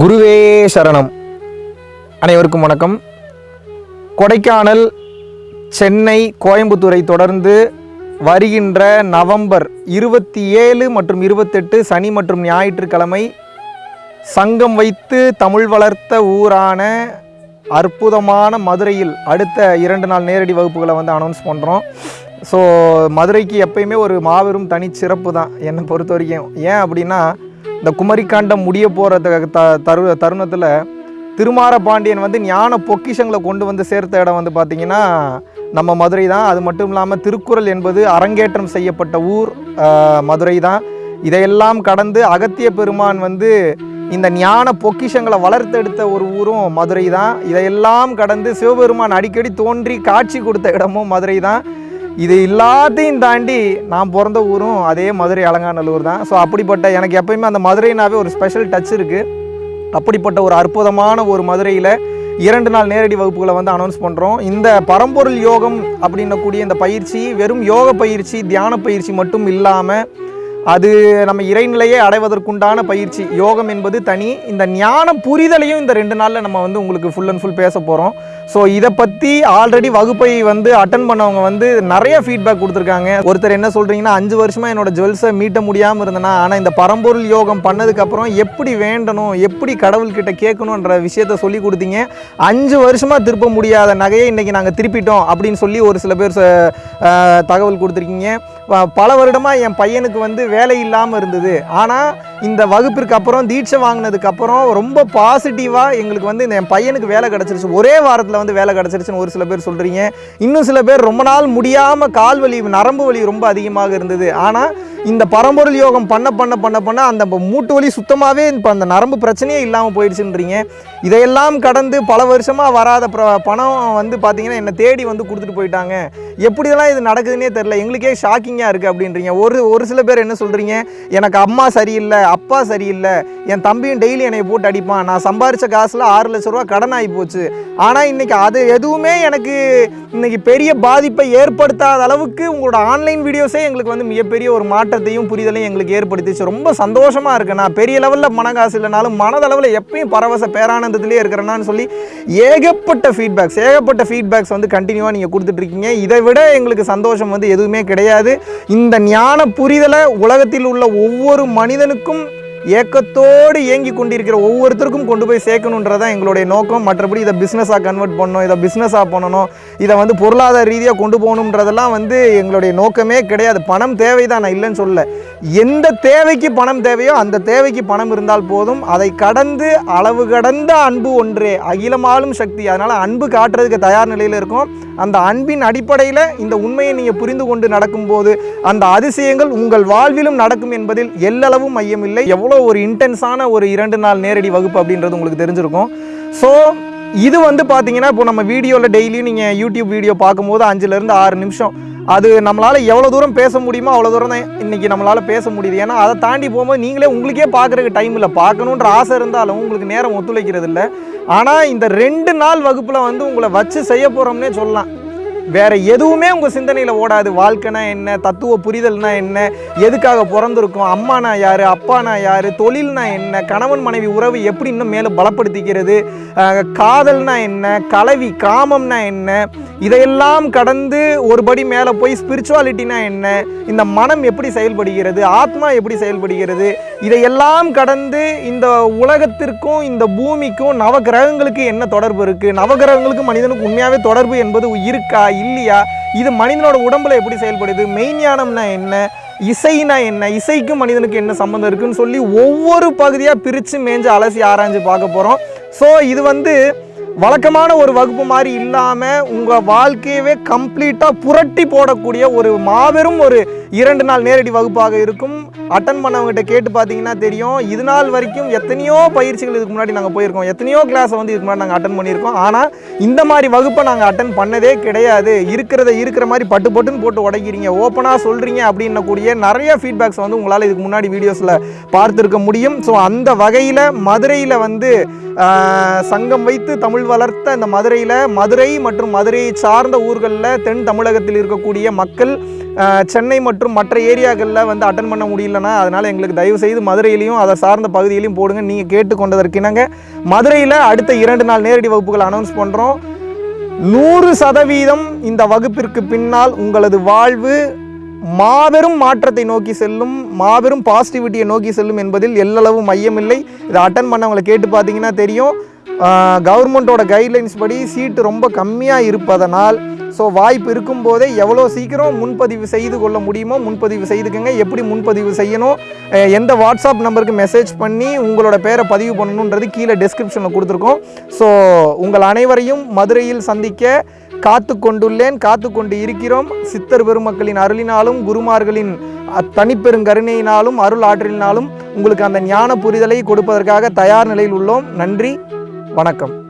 குருவே சரணம். அனைவருக்கும் வணக்கம். கொடைக்கானல் சென்னை கோயம்புத்தூரை தொடர்ந்து வருகின்ற நவம்பர் இருபத்தி ஏழு மற்றும் இருபத்தெட்டு சனி மற்றும் ஞாயிற்றுக்கிழமை சங்கம் வைத்து தமிழ் வளர்த்த ஊரான அற்புதமான மதுரையில் அடுத்த இரண்டு நாள் நேரடி வகுப்புகளை வந்து அனௌன்ஸ் பண்ணுறோம் ஸோ மதுரைக்கு எப்பயுமே ஒரு மாபெரும் தனிச்சிறப்பு தான் என்னை பொறுத்த வரைக்கும் ஏன் அப்படின்னா இந்த குமரிக்காண்டம் முடிய போகிற த தரு தருணத்தில் திருமார பாண்டியன் வந்து ஞான பொக்கிஷங்களை கொண்டு வந்து சேர்த்த இடம் வந்து பார்த்திங்கன்னா நம்ம மதுரை தான். அது மட்டும் இல்லாமல் திருக்குறள் என்பது அரங்கேற்றம் செய்யப்பட்ட ஊர் மதுரை தான். இதையெல்லாம் கடந்து அகத்திய பெருமான் வந்து இந்த ஞான பொக்கிஷங்களை வளர்த்தெடுத்த ஒரு ஊரும் மதுரை தான். இதையெல்லாம் கடந்து சிவபெருமான் அடிக்கடி தோன்றி காட்சி கொடுத்த இடமும் மதுரை தான். இது எல்லாத்தையும் தாண்டி நான் பிறந்த ஊரும் அதே மதுரை அலங்காநல்லூர் தான். ஸோ அப்படிப்பட்ட எனக்கு எப்பயுமே அந்த மதுரைனாவே ஒரு ஸ்பெஷல் டச் இருக்குது அப்படிப்பட்ட ஒரு அற்புதமான ஒரு மதுரையில் இரண்டு நாள் நேரடி வகுப்புகளை வந்து அனௌன்ஸ் பண்ணுறோம் இந்த பரம்பொருள் யோகம் அப்படின்னக்கூடிய இந்த பயிற்சி வெறும் யோக பயிற்சி தியான பயிற்சி மட்டும் இல்லாமல் அது நம்ம இறைநிலையை அடைவதற்குண்டான பயிற்சி. யோகம் என்பது தனி இந்த ஞான புரிதலையும் இந்த ரெண்டு நாளில் நம்ம வந்து உங்களுக்கு ஃபுல் அண்ட் ஃபுல் பேச போகிறோம் ஸோ இதை பற்றி ஆல்ரெடி வகுப்பை வந்து அட்டன் பண்ணவங்க வந்து நிறைய ஃபீட்பேக் கொடுத்துருக்காங்க. ஒருத்தர் என்ன சொல்கிறீங்கன்னா அஞ்சு வருஷமாக என்னோட ஜுவல்ஸை மீட்ட முடியாமல் இருந்தனா ஆனால் இந்த பரம்பொருள் யோகம் பண்ணதுக்கப்புறம் எப்படி வேண்டணும் எப்படி கடவுள்கிட்ட கேட்கணுன்ற விஷயத்த சொல்லி கொடுத்தீங்க. அஞ்சு வருஷமாக திருப்ப முடியாத நகையை இன்றைக்கி நாங்கள் திருப்பிட்டோம் அப்படின்னு சொல்லி ஒரு சில பேர் ச- தகவல் கொடுத்துருக்கீங்க. பல வருடமாக என் பையனுக்கு வந்து வேலை இல்லாமல் இருந்தது. ஆனால் இந்த வகுப்பிற்கு அப்புறம் தீட்சை வாங்கினதுக்கு அப்புறம் ரொம்ப பாசிட்டிவாக எங்களுக்கு வந்து இந்த என் பையனுக்கு வேலை கிடச்சிருச்சு. ஒரே வாரத்தில் வந்து வேலை கிடச்சிருச்சுன்னு ஒரு சில பேர் சொல்கிறீங்க இன்னும் சில பேர் ரொம்ப நாள் முடியாமல் கால் வலி நரம்பு வலி ரொம்ப அதிகமாக இருந்தது. ஆனால் இந்த பரம்பொருள் யோகம் பண்ண பண்ண பண்ண பண்ண அந்த மூட்டு வலி சுத்தமாகவே இப்போ அந்த நரம்பு பிரச்சனையே இல்லாமல் போயிடுச்சுன்றீங்க. இதையெல்லாம் கடந்து பல வருஷமாக வராத பணம் வந்து பார்த்தீங்கன்னா என்னை தேடி வந்து கொடுத்துட்டு போயிட்டாங்க. எப்படிலாம் இது நடக்குதுன்னே தெரில எங்களுக்கே ஷாக்கிங்காக இருக்குது அப்படின்றீங்க. ஒரு ஒரு சில பேர் என்ன சொல்கிறீங்க எனக்கு அம்மா சரியில்லை அப்பா சரியில்லை என் தம்பியும் டெய்லி என்னை போட்டு அடிப்பான். நான் சம்பாரித்த காசில் ஆறு லட்ச ரூபா கடன் ஆகி போச்சு. ஆனால் இன்றைக்கி அது எதுவுமே எனக்கு இன்றைக்கி பெரிய பாதிப்பை ஏற்படுத்தாத அளவுக்கு உங்களோட ஆன்லைன் வீடியோஸே எங்களுக்கு வந்து மிகப்பெரிய ஒரு மாற்றத்தையும் புரிதலையும் எங்களுக்கு ஏற்படுத்திச்சு. ரொம்ப சந்தோஷமாக இருக்கு. நான் பெரிய லெவலில் மனகாசு இல்லைனாலும் மனதளவில் எப்பயும் பரவச பேரானந்தத்திலே இருக்கிறேன்னு சொல்லி ஏகப்பட்ட ஃபீட்பேக்ஸ் ஏகப்பட்ட ஃபீட்பேக்ஸ் வந்து கண்டினியூவாக நீங்கள் கொடுத்துட்ருக்கீங்க. இதை விட எங்களுக்கு சந்தோஷம் வந்து எதுவுமே கிடையாது. இந்த ஞான புரிதலை உலகத்தில் உள்ள ஒவ்வொரு மனிதனுக்கும் ஏக்கத்தோடு இயங்கி கொண்டிருக்கிற ஒவ்வொருத்தருக்கும் கொண்டு போய் சேர்க்கணுன்றதான் எங்களுடைய நோக்கம். மற்றபடி இதை பிஸ்னஸாக கன்வெர்ட் பண்ணணும் இதை பிஸ்னஸாக பண்ணணும் இதை வந்து பொருளாதார ரீதியாக கொண்டு போகணுன்றதெல்லாம் வந்து எங்களுடைய நோக்கமே கிடையாது. பணம் தேவை தான் நான் இல்லைன்னு சொல்லலை. எந்த தேவைக்கு பணம் தேவையோ அந்த தேவைக்கு பணம் இருந்தால் போதும். அதை கடந்து அளவு கடந்த அன்பு ஒன்றே அகிலமாலும் சக்தி. அதனால் அன்பு காட்டுறதுக்கு தயார் நிலையில் இருக்கும். அந்த அன்பின் அடிப்படையில் இந்த உண்மையை நீங்கள் புரிந்து கொண்டு நடக்கும்போது அந்த அதிசயங்கள் உங்கள் வாழ்விலும் நடக்கும் என்பதில் எல்லளவும் மையமில்லை எவ்வளோ ஒரு இன்டென்ஸான ஒரு இரண்டு நாள் நேரடி வகுப்பு அப்படின்றது உங்களுக்கு தெரிஞ்சிருக்கும். ஸோ இது வந்து பார்த்தீங்கன்னா இப்போ நம்ம வீடியோவில் டெய்லியும் நீங்கள் யூடியூப் வீடியோ பார்க்கும்போது அஞ்சுலேருந்து ஆறு நிமிஷம். அது நம்மளால் எவ்வளோ தூரம் பேச முடியுமோ அவ்வளோ தூரம் தான் இன்றைக்கி நம்மளால் பேச முடியுது. ஏன்னா அதை தாண்டி போகும்போது நீங்களே உங்களுக்கே பார்க்குறதுக்கு டைம் இல்லை. பார்க்கணுன்ற ஆசை இருந்தாலும் உங்களுக்கு நேரம் ஒத்துழைக்கிறது இல்லை. ஆனால் இந்த ரெண்டு நாள் வகுப்பில் வந்து உங்களை வச்சு செய்ய போகிறோம்னே சொல்லலாம். வேற எதுவுமே உங்க சிந்தனையில ஓடாது. வாழ்க்கைனா என்ன? தத்துவ புரிதல்னா என்ன? எதுக்காக பிறந்திருக்கும்? அம்மானா யாரு? அப்பானா யாரு? தொழில்னா என்ன? கணவன் மனைவி உறவு எப்படி இன்னும் மேலே பலப்படுத்திக்கிறது? காதல்னா என்ன? கலவி காமம்னா என்ன? இதையெல்லாம் கடந்து ஒரு படி மேலே போய் ஸ்பிரிச்சுவாலிட்டினா என்ன? இந்த மனம் எப்படி செயல்படுகிறது? ஆத்மா எப்படி செயல்படுகிறது? இதையெல்லாம் கடந்து இந்த உலகத்திற்கும் இந்த பூமிக்கும் நவகிரகங்களுக்கு என்ன தொடர்பு இருக்கு? நவகிரகங்களுக்கு மனிதனுக்கு உண்மையாவே தொடர்பு என்பது இருக்கா? இல்லையா? இது மனிதனோட உடம்புல எப்படி செயல்படுது? மெய்ஞானம்னா என்ன? இசைனா என்ன? இசைக்கும் மனிதனுக்கு என்ன சம்மந்தம் இருக்குன்னு சொல்லி ஒவ்வொரு பகுதியாக பிரித்து மேஞ்சு அலசி ஆராய்ஞ்சு பார்க்க போகிறோம் ஸோ இது வந்து வழக்கமான ஒரு வகுப்பு மாதிரி இல்லாமல் உங்கள் வாழ்க்கையவே கம்ப்ளீட்டாக புரட்டி போடக்கூடிய ஒரு மாபெரும் ஒரு இரண்டு நாள் நேரடி வகுப்பாக இருக்கும். அட்டன் பண்ணவங்ககிட்ட கேட்டு பார்த்தீங்கன்னா தெரியும். இது நாள் வரைக்கும் எத்தனையோ பயிற்சிகள் இதுக்கு முன்னாடி நாங்கள் போயிருக்கோம். எத்தனையோ கிளாஸை வந்து இதுக்கு முன்னாடி நாங்கள் அட்டன் பண்ணியிருக்கோம். ஆனால் இந்த மாதிரி வகுப்பை நாங்கள் அட்டன் பண்ணதே கிடையாது. இருக்கிறத இருக்கிற மாதிரி பட்டு பட்டுன்னு போட்டு உடைக்கிறீங்க. ஓப்பனாக சொல்கிறீங்க அப்படின்னக்கூடிய நிறைய ஃபீட்பேக்ஸ் வந்து உங்களால் இதுக்கு முன்னாடி வீடியோஸில் பார்த்துருக்க முடியும். ஸோ அந்த வகையில் மதுரையில் வந்து சங்கம் வைத்து தமிழ் தமிழ் வளர்த்த இந்த மதுரையில் மதுரை மற்றும் மதுரையை சார்ந்த ஊர்களில் தென் தமிழகத்தில் இருக்கக்கூடிய மக்கள் சென்னை மற்றும் மற்ற ஏரியாக்களில் வந்து அட்டன் பண்ண முடியலன்னா அதனால் எங்களுக்கு தயவு செய்து மதுரையிலையும் அதை சார்ந்த பகுதியிலையும் போடுங்க. நீங்கள் கேட்டுக்கொண்டதற்கிணங்க. மதுரையில் அடுத்த இரண்டு நாள் நேரடி வகுப்புகள் அனௌன்ஸ் பண்ணுறோம் நூறு சதவீதம் இந்த வகுப்பிற்கு பின்னால் உங்களது வாழ்வு மாபெரும் மாற்றத்தை நோக்கி செல்லும் மாபெரும் பாசிட்டிவிட்டியை நோக்கி செல்லும் என்பதில் எல்லளவு மையமில்லை. இதை அட்டன் பண்ணவங்களை கேட்டு பார்த்தீங்கன்னா தெரியும். கவர்மெண்ட்டோட கைட்லைன்ஸ் படி சீட்டு ரொம்ப கம்மியாக இருப்பதனால் ஸோ வாய்ப்பு இருக்கும்போதே எவ்வளோ சீக்கிரம் முன்பதிவு செய்து கொள்ள முடியுமோ முன்பதிவு செய்துக்கங்க. எப்படி முன்பதிவு செய்யணும்? எந்த வாட்ஸ்அப் நம்பருக்கு மெசேஜ் பண்ணி உங்களோட பேரை பதிவு பண்ணணுன்றது கீழே டெஸ்கிரிப்ஷனில் கொடுத்துருக்கோம். ஸோ உங்கள் அனைவரையும் மதுரையில் சந்திக்க காத்து கொண்டுள்ளேன். காத்து கொண்டு இருக்கிறோம். சித்தர் பெருமக்களின் அருளினாலும் குருமார்களின் தனிப்பெருங்கருணையினாலும் அருள் ஆற்றலினாலும் உங்களுக்கு அந்த ஞான புரிதலை கொடுப்பதற்காக தயார் நிலையில் உள்ளோம். நன்றி. வணக்கம்.